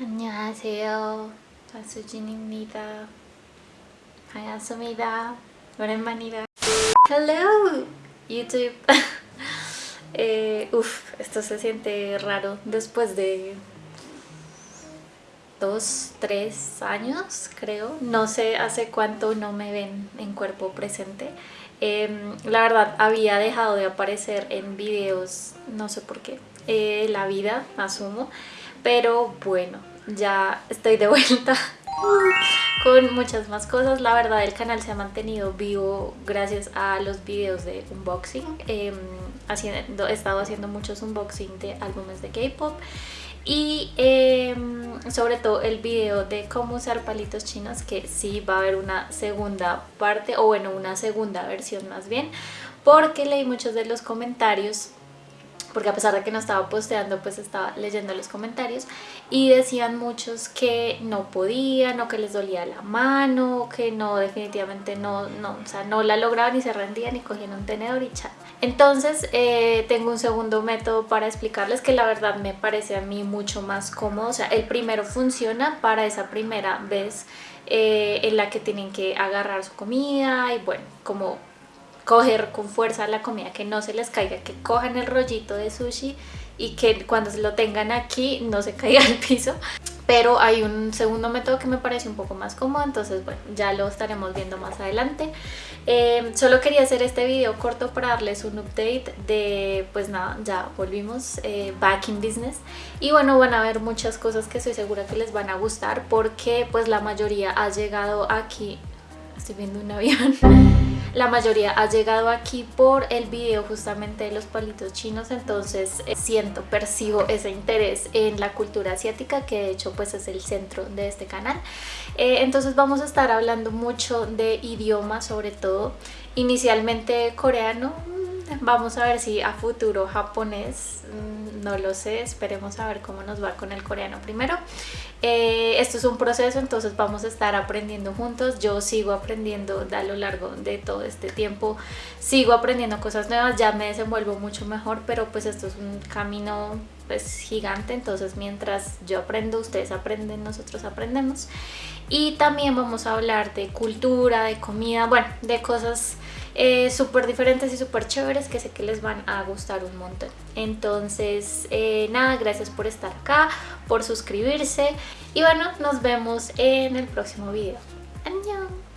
안녕하세요. 자수진입니다. 반갑습니다. 오랜만이다. Hello, YouTube. eh, uf, esto se siente raro después de dos, tres años, creo. No sé hace cuánto no me ven en cuerpo presente. Eh, la verdad, había dejado de aparecer en videos, no sé por qué, eh, la vida, asumo. Pero bueno, ya estoy de vuelta con muchas más cosas. La verdad el canal se ha mantenido vivo gracias a los videos de unboxing. Eh, haciendo, he estado haciendo muchos unboxing de álbumes de K-pop y em, sobre todo el video de cómo usar palitos chinos que sí va a haber una segunda parte o bueno una segunda versión más bien porque leí muchos de los comentarios porque a pesar de que no estaba posteando, pues estaba leyendo los comentarios y decían muchos que no podían o que les dolía la mano, que no, definitivamente no, no, o sea, no la lograban y se rendían y cogían un tenedor y chat. Entonces eh, tengo un segundo método para explicarles que la verdad me parece a mí mucho más cómodo, o sea, el primero funciona para esa primera vez eh, en la que tienen que agarrar su comida y bueno, como coger con fuerza la comida, que no se les caiga, que cojan el rollito de sushi y que cuando se lo tengan aquí no se caiga al piso. Pero hay un segundo método que me parece un poco más cómodo, entonces bueno, ya lo estaremos viendo más adelante. Eh, solo quería hacer este video corto para darles un update de, pues nada, ya volvimos eh, back in business. Y bueno, van a ver muchas cosas que estoy segura que les van a gustar porque pues la mayoría ha llegado aquí, estoy viendo un avión la mayoría ha llegado aquí por el video justamente de los palitos chinos, entonces eh, siento, percibo ese interés en la cultura asiática, que de hecho pues es el centro de este canal. Eh, entonces vamos a estar hablando mucho de idioma sobre todo, inicialmente coreano, Vamos a ver si a futuro japonés, mm, no lo sé, esperemos a ver cómo nos va con el coreano primero. Eh, esto es un proceso, entonces vamos a estar aprendiendo juntos. Yo sigo aprendiendo a lo largo de todo este tiempo, sigo aprendiendo cosas nuevas, ya me desenvuelvo mucho mejor, pero pues esto es un camino pues gigante, entonces mientras yo aprendo, ustedes aprenden, nosotros aprendemos. Y también vamos a hablar de cultura, de comida, bueno, de cosas eh, súper diferentes y súper chéveres que sé que les van a gustar un montón. Entonces, eh, nada, gracias por estar acá, por suscribirse y bueno, nos vemos en el próximo video. ¡Adiós!